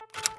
you